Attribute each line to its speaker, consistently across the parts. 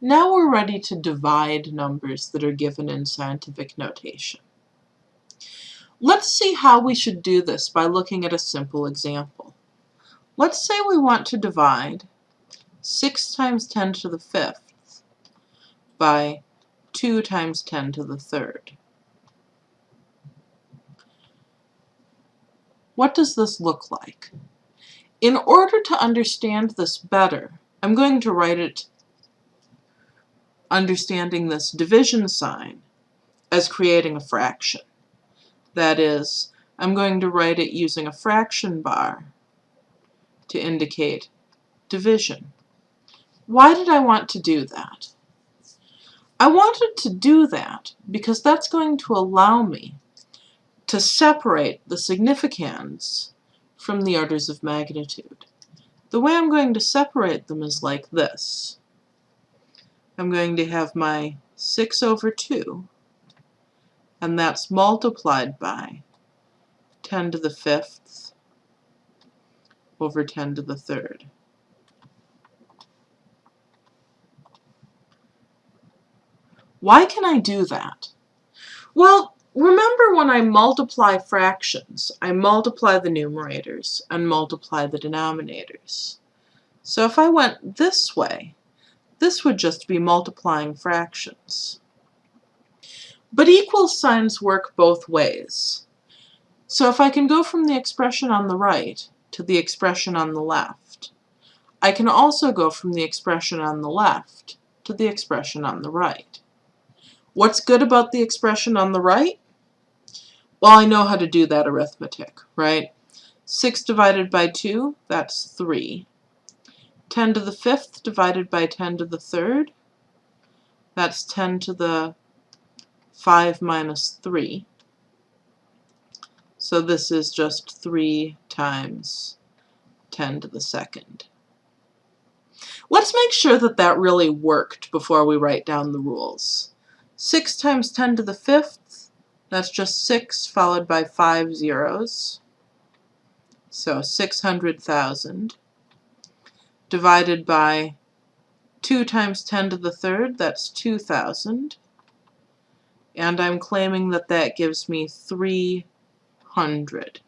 Speaker 1: Now we're ready to divide numbers that are given in scientific notation. Let's see how we should do this by looking at a simple example. Let's say we want to divide 6 times 10 to the fifth by 2 times 10 to the third. What does this look like? In order to understand this better, I'm going to write it understanding this division sign as creating a fraction. That is, I'm going to write it using a fraction bar to indicate division. Why did I want to do that? I wanted to do that because that's going to allow me to separate the significands from the orders of magnitude. The way I'm going to separate them is like this. I'm going to have my 6 over 2, and that's multiplied by 10 to the fifth over 10 to the third. Why can I do that? Well, remember when I multiply fractions, I multiply the numerators and multiply the denominators. So if I went this way, this would just be multiplying fractions. But equal signs work both ways. So if I can go from the expression on the right to the expression on the left, I can also go from the expression on the left to the expression on the right. What's good about the expression on the right? Well, I know how to do that arithmetic, right? 6 divided by 2, that's 3. 10 to the fifth divided by 10 to the third. That's 10 to the 5 minus 3. So this is just 3 times 10 to the second. Let's make sure that that really worked before we write down the rules. 6 times 10 to the fifth, that's just 6 followed by 5 zeros. So 600,000 divided by 2 times 10 to the third, that's 2,000. And I'm claiming that that gives me 300.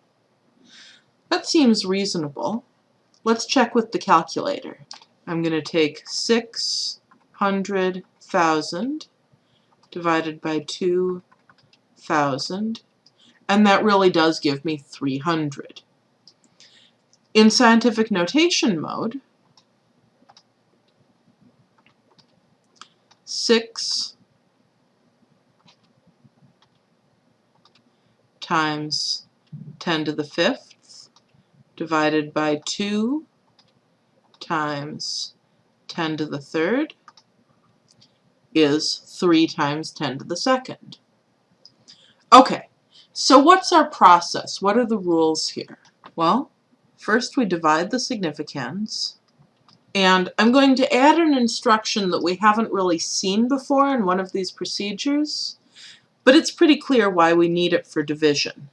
Speaker 1: That seems reasonable. Let's check with the calculator. I'm going to take 600,000 divided by 2,000, and that really does give me 300. In scientific notation mode, 6 times 10 to the fifth divided by 2 times 10 to the third is 3 times 10 to the second. Okay, so what's our process? What are the rules here? Well, first we divide the significands and I'm going to add an instruction that we haven't really seen before in one of these procedures, but it's pretty clear why we need it for division.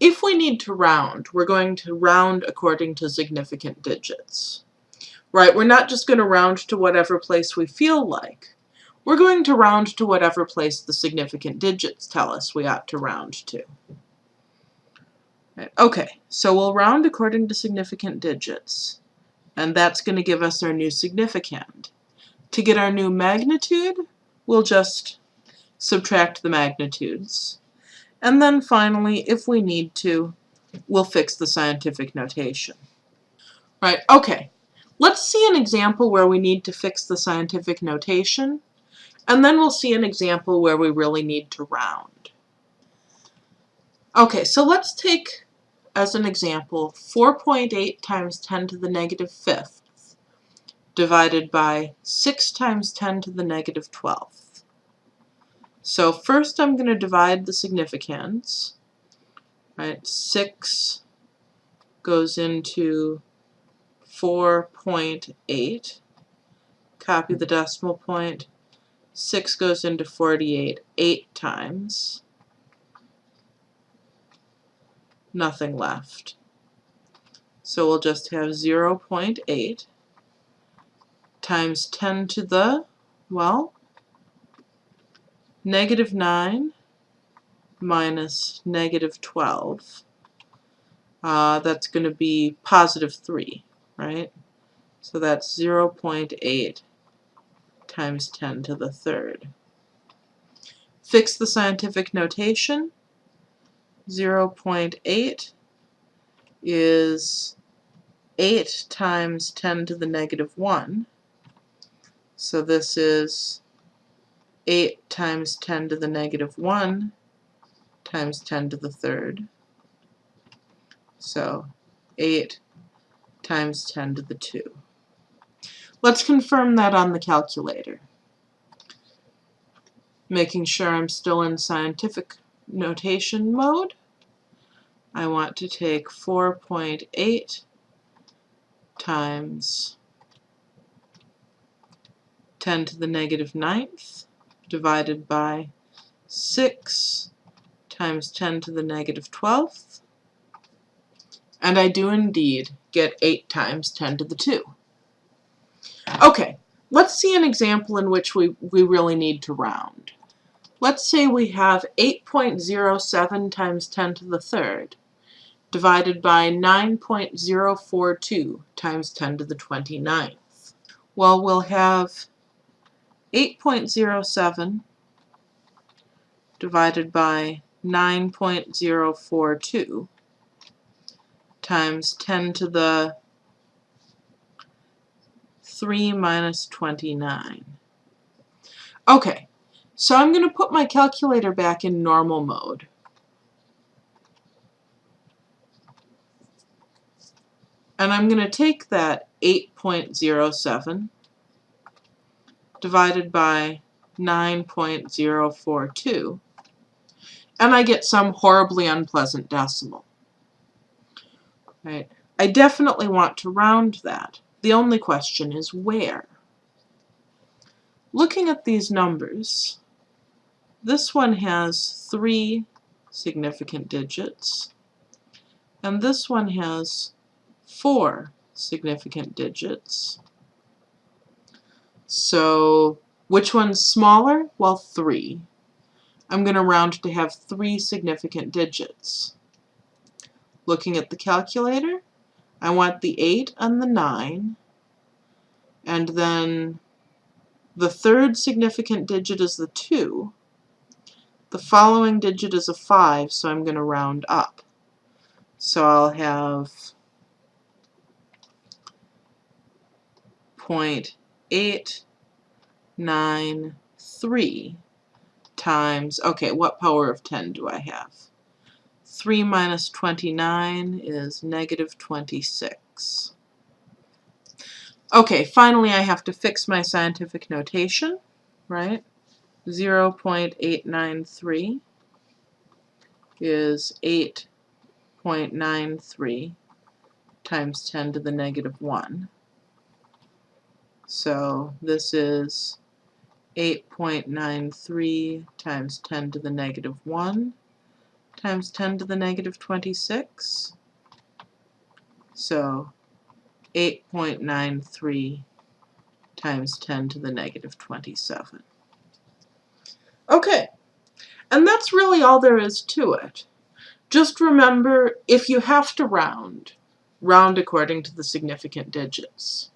Speaker 1: If we need to round, we're going to round according to significant digits. Right, we're not just going to round to whatever place we feel like. We're going to round to whatever place the significant digits tell us we ought to round to. Right, okay, so we'll round according to significant digits and that's going to give us our new significand. To get our new magnitude, we'll just subtract the magnitudes. And then finally, if we need to, we'll fix the scientific notation. Right, okay. Let's see an example where we need to fix the scientific notation, and then we'll see an example where we really need to round. Okay, so let's take as an example, 4.8 times 10 to the negative fifth divided by 6 times 10 to the negative 12th. So first I'm going to divide the significands. Right, 6 goes into 4.8. Copy the decimal point. 6 goes into 48 8 times. Nothing left. So we'll just have 0 0.8 times 10 to the, well, negative 9 minus negative 12. Uh, that's going to be positive 3, right? So that's 0 0.8 times 10 to the third. Fix the scientific notation. 0 0.8 is 8 times 10 to the negative 1. So this is 8 times 10 to the negative 1 times 10 to the third. So 8 times 10 to the 2. Let's confirm that on the calculator. Making sure I'm still in scientific notation mode. I want to take 4.8 times 10 to the negative ninth divided by 6 times 10 to the negative 12th. And I do indeed get 8 times 10 to the 2. Okay, let's see an example in which we, we really need to round. Let's say we have 8.07 times 10 to the third divided by 9.042 times 10 to the 29th. Well, we'll have 8.07 divided by 9.042 times 10 to the 3 minus 29. Okay, so I'm going to put my calculator back in normal mode. And I'm going to take that 8.07 divided by 9.042 and I get some horribly unpleasant decimal. Right? I definitely want to round that. The only question is where. Looking at these numbers, this one has three significant digits, and this one has four significant digits. So which one's smaller? Well, three. I'm going to round to have three significant digits. Looking at the calculator, I want the 8 and the 9, and then the third significant digit is the 2. The following digit is a 5, so I'm going to round up. So I'll have 0.893 times, okay, what power of 10 do I have? 3 minus 29 is negative 26. Okay, finally I have to fix my scientific notation, right? 0 0.893 is 8.93 times 10 to the negative 1. So this is 8.93 times 10 to the negative 1 times 10 to the negative 26. So 8.93 times 10 to the negative 27. Okay, and that's really all there is to it. Just remember, if you have to round, round according to the significant digits.